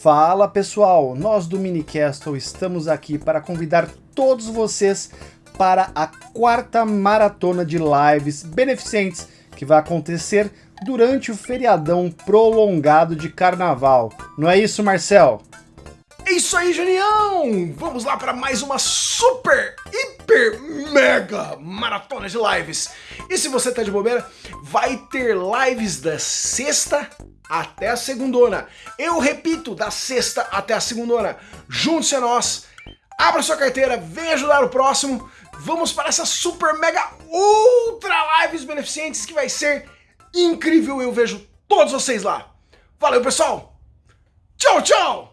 Fala pessoal, nós do Minicastle estamos aqui para convidar todos vocês para a quarta maratona de lives beneficentes que vai acontecer durante o feriadão prolongado de carnaval. Não é isso, Marcel? É isso aí, Janião! Vamos lá para mais uma super, hiper, mega maratona de lives. E se você tá de bobeira, vai ter lives da sexta até a segundona. Eu repito, da sexta até a segundona. Junte-se a nós, abra sua carteira, vem ajudar o próximo. Vamos para essa super, mega, ultra lives beneficentes que vai ser incrível. Eu vejo todos vocês lá. Valeu, pessoal! Tchau, tchau!